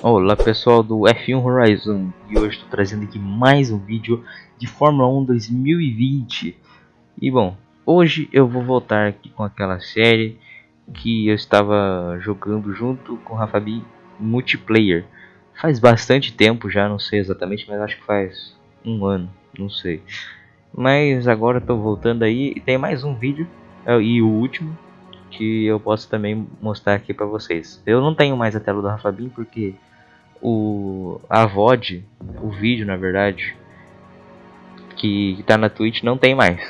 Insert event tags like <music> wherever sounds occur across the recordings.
Olá pessoal do F1 Horizon. E hoje estou trazendo aqui mais um vídeo de Fórmula 1 2020 E bom, hoje eu vou voltar aqui com aquela série que eu estava jogando junto com o Rafa B multiplayer. Faz bastante tempo já, não sei exatamente, mas acho que faz um ano, não sei. Mas agora estou voltando aí e tem mais um vídeo, é, e o último que eu posso também mostrar aqui para vocês. Eu não tenho mais a tela do Rafa Bin porque o a VOD, o vídeo na verdade, que está na Twitch não tem mais.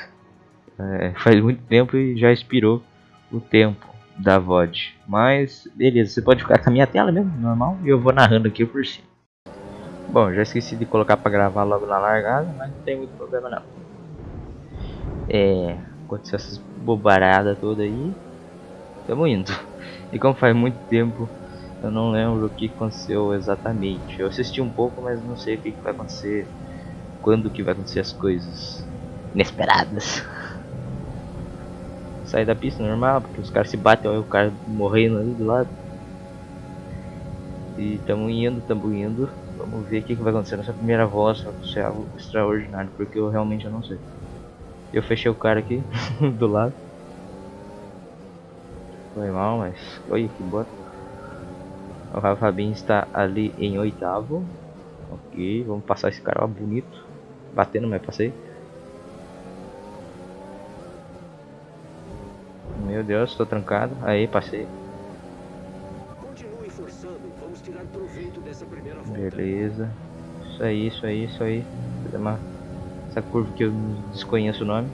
É, <laughs> faz muito tempo e já expirou o tempo da VOD. Mas beleza, você pode ficar com a minha tela mesmo, normal, e eu vou narrando aqui por cima. Bom, já esqueci de colocar para gravar logo na largada, mas não tem muito problema não. É, aconteceu essas bobaradas toda aí. Tamo indo. <laughs> E como faz muito tempo eu não lembro o que aconteceu exatamente. Eu assisti um pouco, mas não sei o que, vai acontecer. Quando que vai acontecer as coisas inesperadas. Sair da pista normal, porque os caras se batem, olha o cara morrendo ali do lado. E tamo indo, tamo indo. Vamos ver o que, que vai acontecer nessa primeira volta, se acontecer algo extraordinário, porque eu realmente não sei. Eu fechei o cara aqui <laughs> do lado. Foi mal, mas olha que bota. O Rafa Bin está ali em oitavo. Ok, vamos passar esse cara ó, bonito. Batendo, mas passei. Meu Deus, estou trancado. Aí, passei. Beleza. Isso aí, isso aí, isso aí. Essa curva que eu desconheço o nome.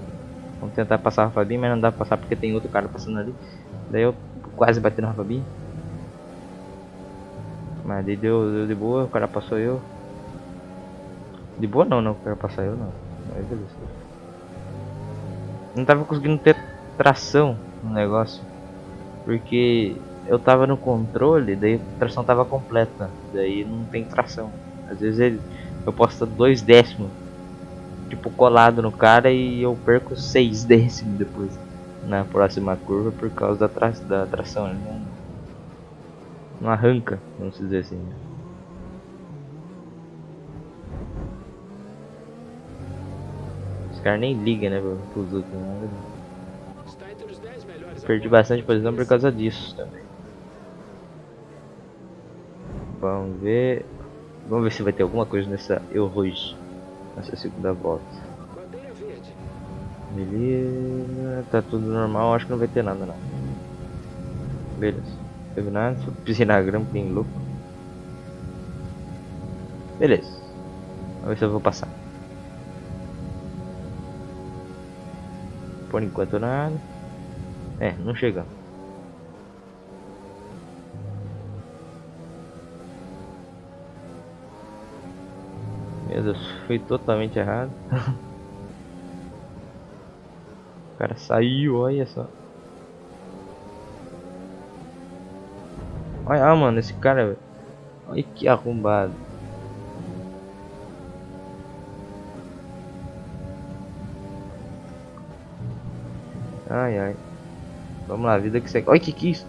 Vamos tentar passar o Rafa Bin, mas não dá pra passar porque tem outro cara passando ali. Daí eu quase bati no Rafa Bin. Mas deu, deu de boa, o cara passou eu. De boa não, não, o cara passou eu não. Mas beleza. Não tava conseguindo ter tração no negócio. Porque eu tava no controle, daí a tração tava completa. Daí não tem tração. Às vezes ele, eu posso estar dois décimos tipo colado no cara e eu perco seis décimos depois na próxima curva por causa da, tra da tração. Ele não, arranca, vamos dizer assim. Os caras nem ligam, né, pros outros. Né? Perdi bastante posição por causa disso também. Vamos ver. Vamos ver se vai ter alguma coisa nessa Eurus nessa segunda volta. Beleza, tá tudo normal, acho que não vai ter nada não. Beleza. Nada, pisei na grama bem louco. Beleza. Vamos ver se eu vou passar. Por enquanto nada. É, não chegamos. Meu Deus, foi totalmente errado. <laughs> o cara saiu, olha só. Olha, ah, mano, esse cara. Olha que arrombado. Ai, ai. Vamos lá, vida que segue. Olha que que isso?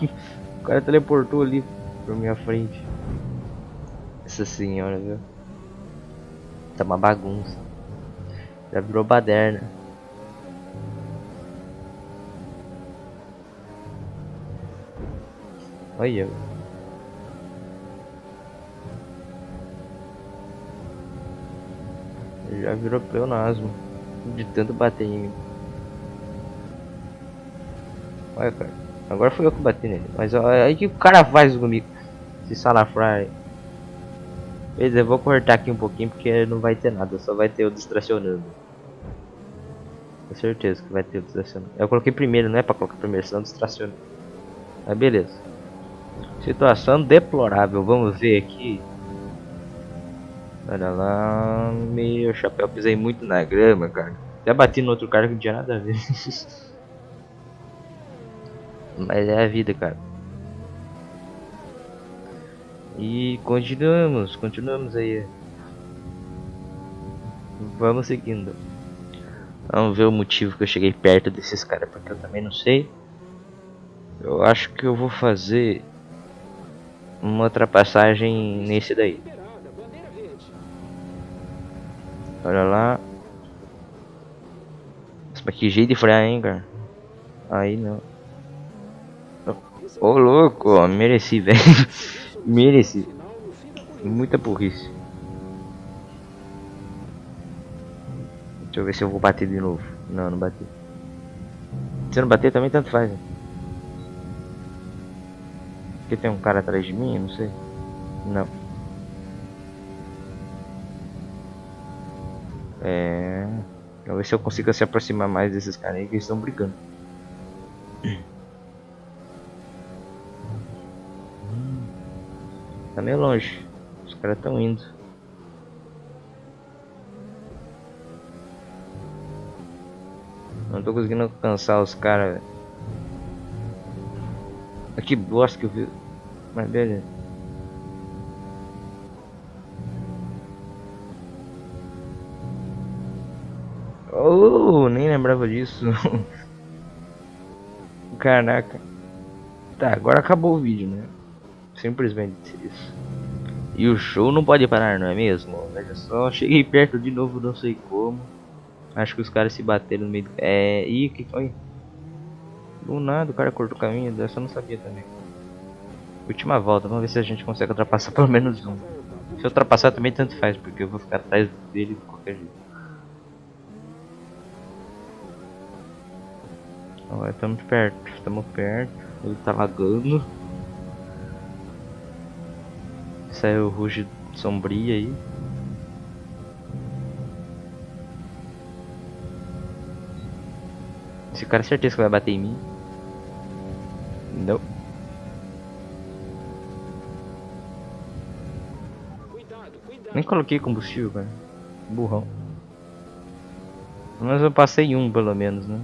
<laughs> O cara teleportou ali pra minha frente. Essa senhora, viu? Tá uma bagunça. Já virou baderna. Olha. Já virou pleonasmo. De tanto bater em mim. Olha, cara. Agora foi eu que bati nele. Mas olha que o cara faz comigo. Esse salafrário. Beleza, eu vou cortar aqui um pouquinho porque não vai ter nada. Só vai ter o distracionando. Com certeza que vai ter o distracionando. Eu coloquei primeiro, não é pra colocar primeiro, senão distraciona. Mas beleza. Situação deplorável, vamos ver aqui. Olha lá, meu chapéu, pisei muito na grama, cara. Até bati no outro cara que não tinha nada a ver. <laughs> Mas é a vida, cara. E continuamos, continuamos aí. Vamos seguindo. Vamos ver o motivo que eu cheguei perto desses caras, porque eu também não sei. Eu acho que eu vou fazer uma ultrapassagem nesse daí. Olha lá. Mas que jeito de frear, hein, cara. Aí não. Ô, oh, louco, ó, mereci, <laughs> velho. mereci. Muita burrice. Deixa eu ver se eu vou bater de novo. Não, não bati. Se não bater também tanto faz. Né? Porque tem um cara atrás de mim, não sei. Não. É. Vamos ver se eu consigo se aproximar mais desses caras aí que estão brigando. Tá meio longe. Os caras estão indo. Não tô conseguindo alcançar os caras. Que bosta que eu vi. Mas beleza. Oh, nem lembrava disso. <laughs> Caraca. Tá, agora acabou o vídeo, né? Simplesmente isso. E o show não pode parar, não é mesmo? Veja só, cheguei perto de novo, não sei como. Acho que os caras se bateram no meio do... É... Ih, que foi? Do nada o cara cortou o caminho, dessa eu não sabia também. Última volta, vamos ver se a gente consegue ultrapassar <laughs> pelo menos um. Se eu ultrapassar também tanto faz, porque eu vou ficar atrás dele de qualquer jeito. Olha, estamos perto, estamos perto. Ele tá lagando. Saiu o ruge sombria aí. Esse cara é certeza que vai bater em mim. Não. Nem coloquei combustível, cara. Burrão. Mas eu passei um pelo menos, né?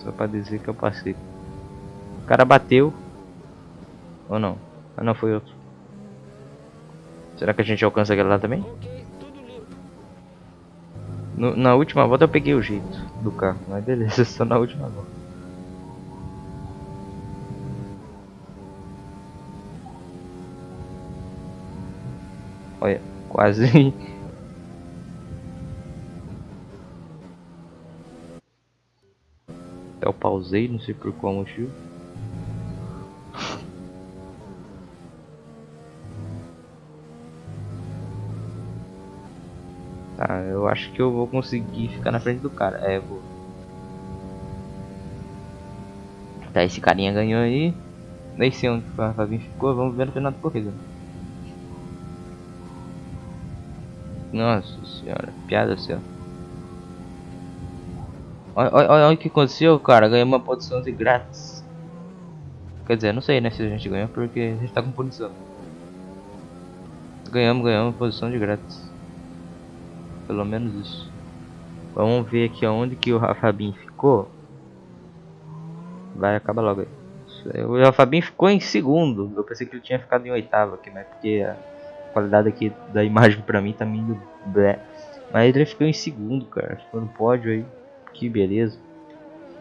Só pra dizer que eu passei. O cara bateu. Ou não? Ah não, foi outro. Será que a gente alcança aquele lá também? No, na última volta eu peguei o jeito do carro, mas beleza, <laughs> só na última volta. Olha, quase. <laughs> Eu pausei, não sei por qual motivo. <laughs> Tá, eu acho que eu vou conseguir ficar na frente do cara. É, vou. Tá, esse carinha ganhou aí. Nem sei onde o Fabinho ficou, vamos ver no final da corrida. Nossa senhora, piada assim, Olha, olha, olha o que aconteceu, cara. Ganhou uma posição de grátis. Quer dizer, não sei né se a gente ganhou porque a gente tá com punição. Ganhamos, ganhamos posição de grátis. Pelo menos isso. Vamos ver aqui aonde que o Fabinho ficou. Vai, acaba logo aí. O Fabinho ficou em segundo. Eu pensei que ele tinha ficado em oitavo aqui, mas porque qualidade aqui da imagem pra mim tá meio blé. Mas ele ficou em segundo, cara. Ficou no pódio aí. Que beleza.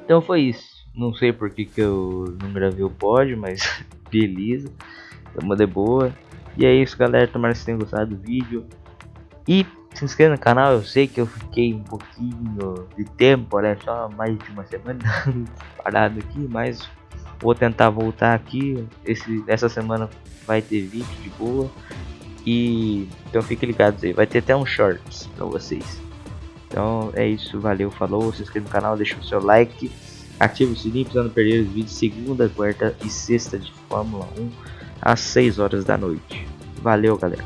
Então foi isso. Não sei por que, que eu não gravei o pódio, mas <laughs> beleza. Tamo de boa. E é isso, galera. Tomara que vocês tenham gostado do vídeo. E se inscreva no canal, eu sei que eu fiquei um pouquinho de tempo, olha só, mais de uma semana <laughs> parado aqui, mas vou tentar voltar aqui. Esse, essa semana vai ter vídeo de boa. E então fiquem ligados aí, vai ter até um shorts pra vocês. Então é isso, valeu, falou, se inscreva no canal, deixa o seu like, ative o sininho para não perder os vídeos segunda, quarta e sexta de Fórmula 1 às 6 horas da noite. Valeu, galera.